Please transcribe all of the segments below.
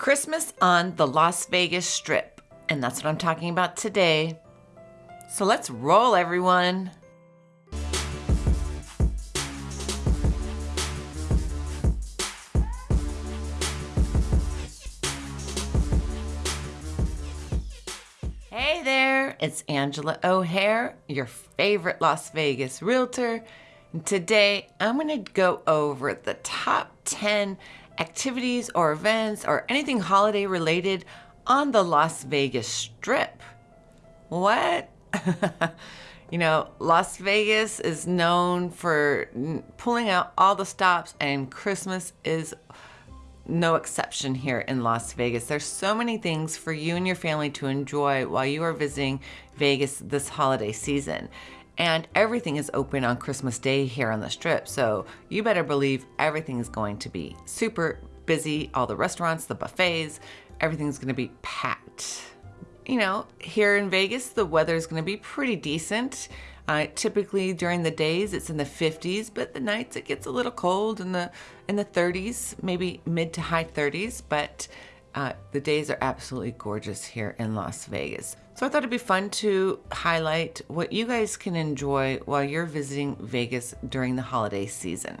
Christmas on the Las Vegas Strip, and that's what I'm talking about today. So let's roll, everyone. Hey there, it's Angela O'Hare, your favorite Las Vegas realtor. And today I'm going to go over the top 10 activities or events or anything holiday related on the Las Vegas Strip. What? you know, Las Vegas is known for pulling out all the stops, and Christmas is no exception here in Las Vegas. There's so many things for you and your family to enjoy while you are visiting Vegas this holiday season. And everything is open on Christmas Day here on the Strip. So you better believe everything is going to be super busy. All the restaurants, the buffets, everything's going to be packed. You know, here in Vegas, the weather is going to be pretty decent. Uh, typically during the days it's in the 50s, but the nights it gets a little cold in the in the 30s, maybe mid to high 30s. But uh, the days are absolutely gorgeous here in Las Vegas. So I thought it'd be fun to highlight what you guys can enjoy while you're visiting Vegas during the holiday season.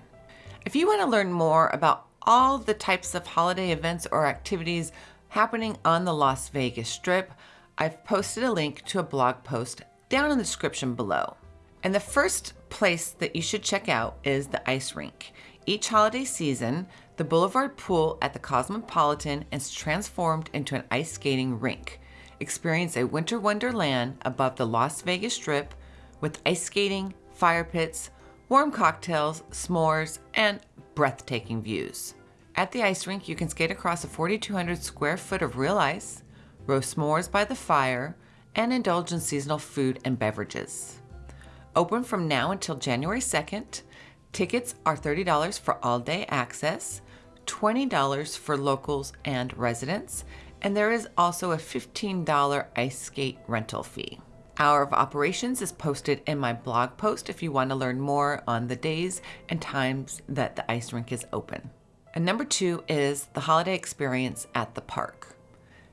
If you want to learn more about all the types of holiday events or activities happening on the Las Vegas Strip, I've posted a link to a blog post down in the description below. And the first place that you should check out is the ice rink. Each holiday season, the Boulevard Pool at the Cosmopolitan is transformed into an ice skating rink. Experience a winter wonderland above the Las Vegas Strip with ice skating, fire pits, warm cocktails, s'mores, and breathtaking views. At the ice rink, you can skate across a 4,200 square foot of real ice, roast s'mores by the fire, and indulge in seasonal food and beverages. Open from now until January 2nd. Tickets are $30 for all day access, $20 for locals and residents, and there is also a $15 ice skate rental fee. Hour of operations is posted in my blog post if you want to learn more on the days and times that the ice rink is open. And number two is the holiday experience at the park.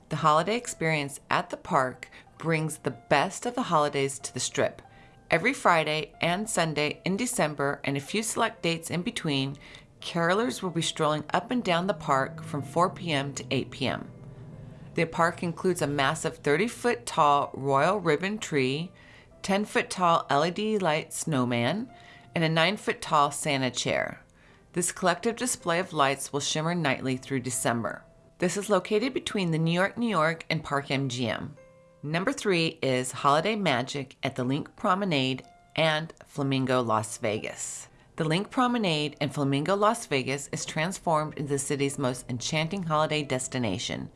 The holiday experience at the park brings the best of the holidays to the strip. Every Friday and Sunday in December and a few select dates in between, carolers will be strolling up and down the park from 4 p.m. to 8 p.m. The park includes a massive 30 foot tall royal ribbon tree, 10 foot tall LED light snowman, and a 9 foot tall Santa chair. This collective display of lights will shimmer nightly through December. This is located between the New York, New York and Park MGM. Number three is Holiday Magic at the LINQ Promenade and Flamingo Las Vegas. The LINQ Promenade and Flamingo Las Vegas is transformed into the city's most enchanting holiday destination.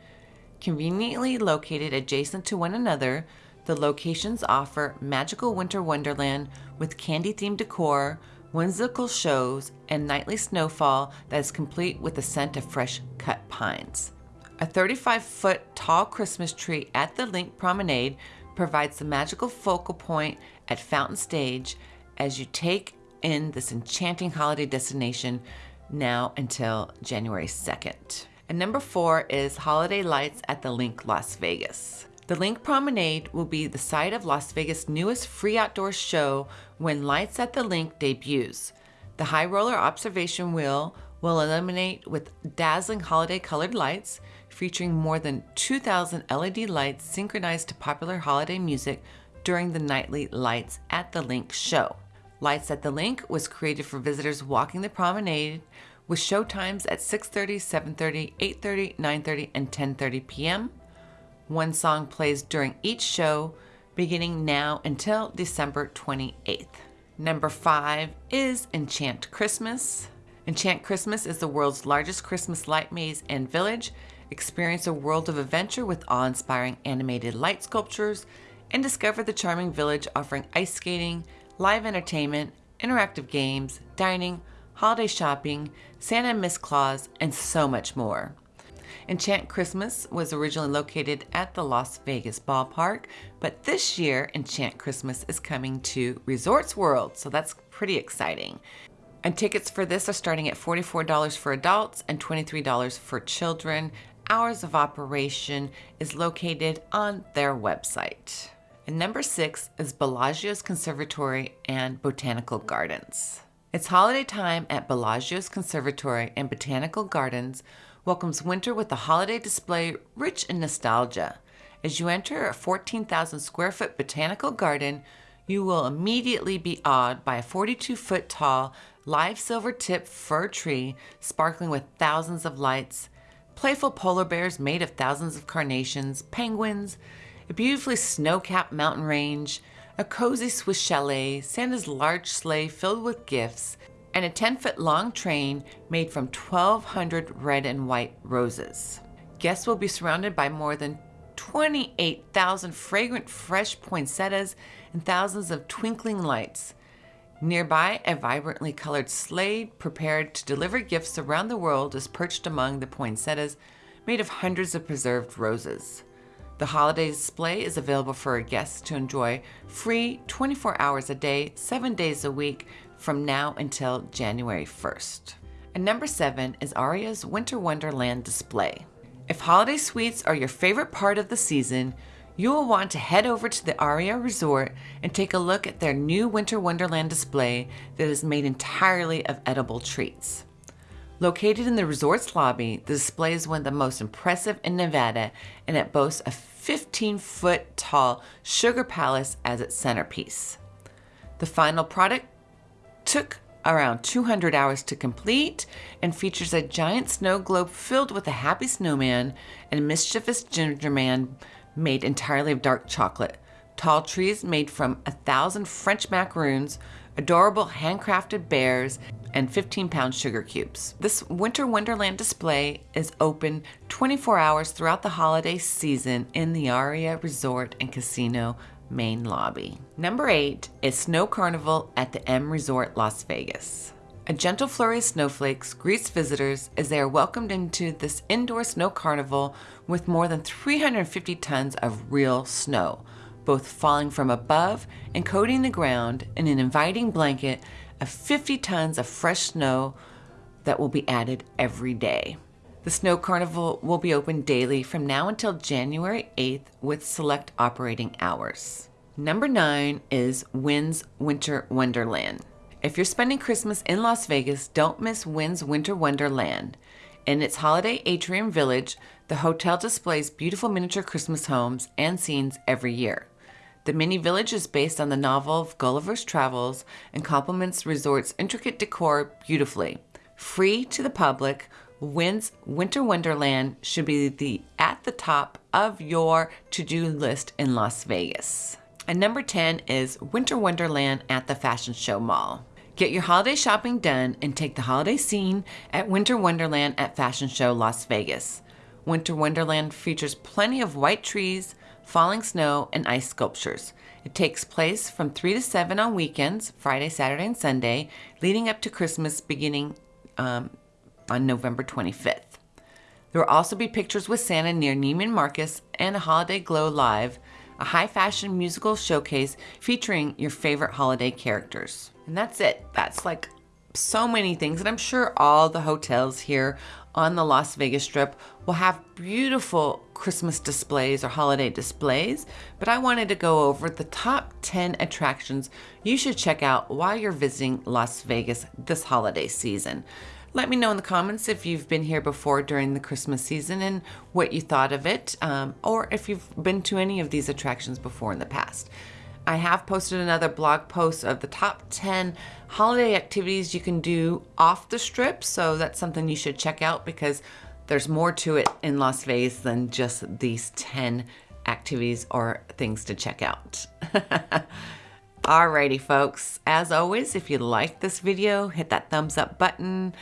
Conveniently located adjacent to one another, the locations offer magical winter wonderland with candy-themed decor, whimsical shows, and nightly snowfall that is complete with the scent of fresh cut pines. A 35 foot tall Christmas tree at the LINQ Promenade provides the magical focal point at Fountain Stage as you take in this enchanting holiday destination now until January 2nd. And number four is Holiday Lights at the LINQ Las Vegas. The LINQ Promenade will be the site of Las Vegas' newest free outdoor show when Lights at the LINQ debuts. The high roller observation wheel will illuminate with dazzling holiday colored lights, featuring more than 2,000 LED lights synchronized to popular holiday music during the nightly Lights at the LINQ show. Lights at the LINQ was created for visitors walking the promenade with show times at 6.30, 7.30, 8.30, 9.30, and 10.30 p.m. One song plays during each show, beginning now until December 28th. Number five is Enchant Christmas. Enchant Christmas is the world's largest Christmas light maze and village. Experience a world of adventure with awe-inspiring animated light sculptures and discover the charming village offering ice skating, live entertainment, interactive games, dining, holiday shopping, Santa and Miss Claus, and so much more. Enchant Christmas was originally located at the Las Vegas ballpark, but this year Enchant Christmas is coming to Resorts World, so that's pretty exciting. And tickets for this are starting at $44 for adults and $23 for children. hours of operation is located on their website. And number six is Bellagio's Conservatory and Botanical Gardens. It's holiday time at Bellagio's Conservatory and Botanical Gardens welcomes winter with a holiday display rich in nostalgia. As you enter a 14,000 square foot botanical garden, you will immediately be awed by a 42 foot tall live silver tip fir tree sparkling with thousands of lights, playful polar bears made of thousands of carnations, penguins, a beautifully snow capped mountain range, a cozy Swiss chalet, Santa's large sleigh filled with gifts, and a 10 foot long train made from 1,200 red and white roses. Guests will be surrounded by more than 28,000 fragrant fresh poinsettias and thousands of twinkling lights. Nearby, a vibrantly colored sleigh prepared to deliver gifts around the world is perched among the poinsettias made of hundreds of preserved roses. The holiday display is available for our guests to enjoy free 24 hours a day, 7 days a week from now until January 1st. And number 7 is Aria's Winter Wonderland display. If holiday sweets are your favorite part of the season, you will want to head over to the Aria Resort and take a look at their new Winter Wonderland display that is made entirely of edible treats. Located in the resort's lobby, the display is one of the most impressive in Nevada and it boasts a 15 foot tall sugar palace as its centerpiece. The final product took around 200 hours to complete and features a giant snow globe filled with a happy snowman and a mischievous ginger man made entirely of dark chocolate, tall trees made from a thousand French macaroons, adorable handcrafted bears, and 15 pound sugar cubes. This Winter Wonderland display is open 24 hours throughout the holiday season in the Aria Resort and Casino main lobby. Number eight is Snow Carnival at the M Resort Las Vegas. A gentle flurry of snowflakes greets visitors as they are welcomed into this indoor snow carnival with more than 350 tons of real snow, both falling from above and coating the ground in an inviting blanket of 50 tons of fresh snow that will be added every day. The Snow Carnival will be open daily from now until January 8th with select operating hours. Number nine is Wynn's Winter Wonderland. If you're spending Christmas in Las Vegas, don't miss Wynn's Winter Wonderland. In its holiday atrium village, the hotel displays beautiful miniature Christmas homes and scenes every year. The mini village is based on the novel of Gulliver's Travels and complements resort's intricate decor beautifully. Free to the public, Wynn's Winter Wonderland should be the at the top of your to-do list in Las Vegas. And number 10 is Winter Wonderland at the Fashion Show Mall. Get your holiday shopping done and take the holiday scene at Winter Wonderland at Fashion Show Las Vegas. Winter Wonderland features plenty of white trees, falling snow, and ice sculptures. It takes place from 3 to 7 on weekends, Friday, Saturday, and Sunday, leading up to Christmas beginning um, on November 25th. There will also be pictures with Santa near Neiman Marcus and a Holiday Glow Live, a high fashion musical showcase featuring your favorite holiday characters. And that's it. That's like so many things. And I'm sure all the hotels here on the Las Vegas Strip will have beautiful Christmas displays or holiday displays, but I wanted to go over the top 10 attractions you should check out while you're visiting Las Vegas this holiday season. Let me know in the comments if you've been here before during the Christmas season and what you thought of it, um, or if you've been to any of these attractions before in the past. I have posted another blog post of the top 10 holiday activities you can do off the strip, so that's something you should check out because there's more to it in Las Vegas than just these 10 activities or things to check out. Alrighty folks, as always, if you like this video, hit that thumbs up button,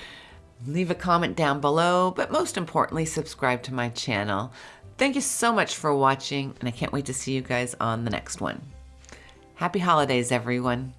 leave a comment down below, but most importantly, subscribe to my channel. Thank you so much for watching, and I can't wait to see you guys on the next one. Happy holidays, everyone.